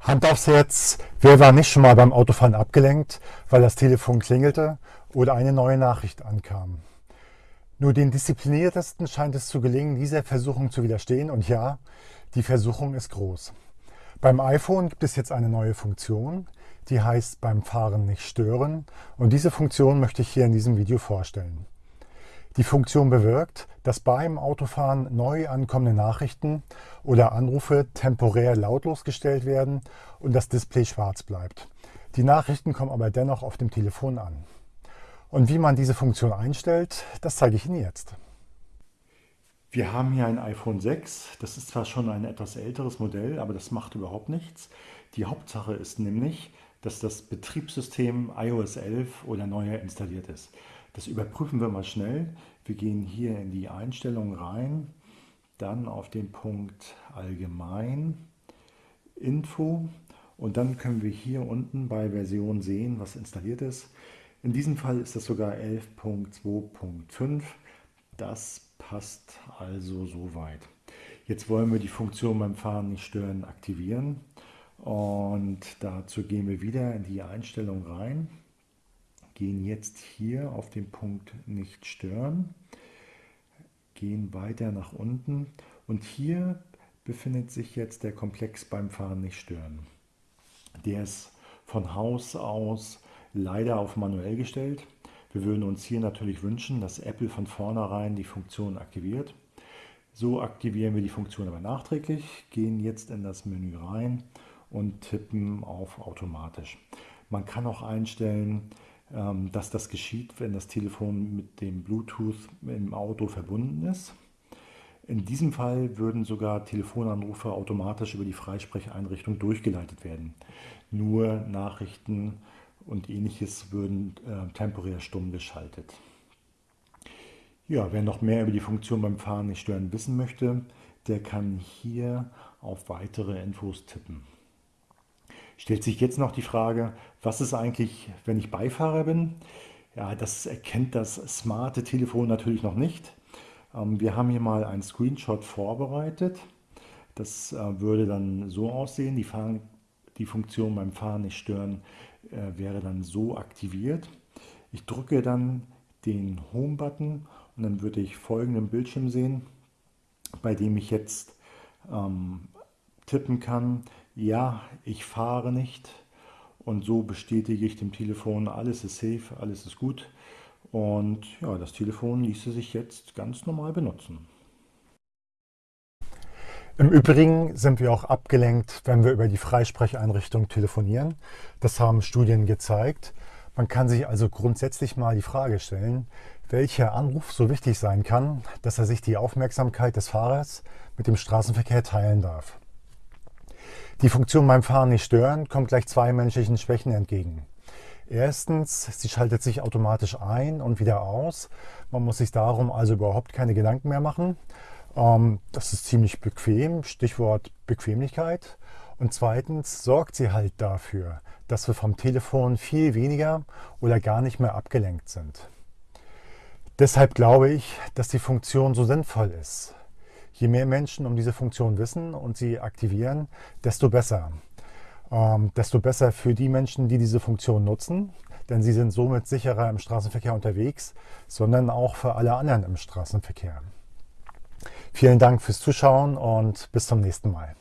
Hand aufs Herz, wer war nicht schon mal beim Autofahren abgelenkt, weil das Telefon klingelte oder eine neue Nachricht ankam? Nur den Diszipliniertesten scheint es zu gelingen, dieser Versuchung zu widerstehen. Und ja, die Versuchung ist groß. Beim iPhone gibt es jetzt eine neue Funktion, die heißt beim Fahren nicht stören. Und diese Funktion möchte ich hier in diesem Video vorstellen. Die Funktion bewirkt, dass beim Autofahren neu ankommende Nachrichten oder Anrufe temporär lautlos gestellt werden und das Display schwarz bleibt. Die Nachrichten kommen aber dennoch auf dem Telefon an. Und wie man diese Funktion einstellt, das zeige ich Ihnen jetzt. Wir haben hier ein iPhone 6. Das ist zwar schon ein etwas älteres Modell, aber das macht überhaupt nichts. Die Hauptsache ist nämlich, dass das Betriebssystem iOS 11 oder neuer installiert ist. Das überprüfen wir mal schnell. Wir gehen hier in die Einstellungen rein, dann auf den Punkt Allgemein, Info und dann können wir hier unten bei Version sehen, was installiert ist. In diesem Fall ist das sogar 11.2.5. Das passt also soweit. Jetzt wollen wir die Funktion beim Fahren nicht stören aktivieren und dazu gehen wir wieder in die Einstellung rein gehen jetzt hier auf den Punkt nicht stören, gehen weiter nach unten und hier befindet sich jetzt der Komplex beim Fahren nicht stören. Der ist von Haus aus leider auf manuell gestellt. Wir würden uns hier natürlich wünschen, dass Apple von vornherein die Funktion aktiviert. So aktivieren wir die Funktion aber nachträglich, gehen jetzt in das Menü rein und tippen auf automatisch. Man kann auch einstellen, dass das geschieht, wenn das Telefon mit dem Bluetooth im Auto verbunden ist. In diesem Fall würden sogar Telefonanrufe automatisch über die Freisprecheinrichtung durchgeleitet werden. Nur Nachrichten und ähnliches würden äh, temporär stumm geschaltet. Ja, wer noch mehr über die Funktion beim Fahren nicht stören wissen möchte, der kann hier auf weitere Infos tippen. Stellt sich jetzt noch die Frage, was ist eigentlich, wenn ich Beifahrer bin? Ja, das erkennt das smarte Telefon natürlich noch nicht. Ähm, wir haben hier mal einen Screenshot vorbereitet. Das äh, würde dann so aussehen, die, Fahren, die Funktion beim Fahren nicht stören äh, wäre dann so aktiviert. Ich drücke dann den Home-Button und dann würde ich folgenden Bildschirm sehen, bei dem ich jetzt ähm, tippen kann, ja, ich fahre nicht und so bestätige ich dem Telefon, alles ist safe, alles ist gut und ja, das Telefon ließe sich jetzt ganz normal benutzen. Im Übrigen sind wir auch abgelenkt, wenn wir über die Freisprecheinrichtung telefonieren. Das haben Studien gezeigt. Man kann sich also grundsätzlich mal die Frage stellen, welcher Anruf so wichtig sein kann, dass er sich die Aufmerksamkeit des Fahrers mit dem Straßenverkehr teilen darf. Die Funktion beim Fahren nicht stören kommt gleich zwei menschlichen Schwächen entgegen. Erstens, sie schaltet sich automatisch ein und wieder aus. Man muss sich darum also überhaupt keine Gedanken mehr machen. Ähm, das ist ziemlich bequem, Stichwort Bequemlichkeit. Und zweitens sorgt sie halt dafür, dass wir vom Telefon viel weniger oder gar nicht mehr abgelenkt sind. Deshalb glaube ich, dass die Funktion so sinnvoll ist. Je mehr Menschen um diese Funktion wissen und sie aktivieren, desto besser. Ähm, desto besser für die Menschen, die diese Funktion nutzen, denn sie sind somit sicherer im Straßenverkehr unterwegs, sondern auch für alle anderen im Straßenverkehr. Vielen Dank fürs Zuschauen und bis zum nächsten Mal.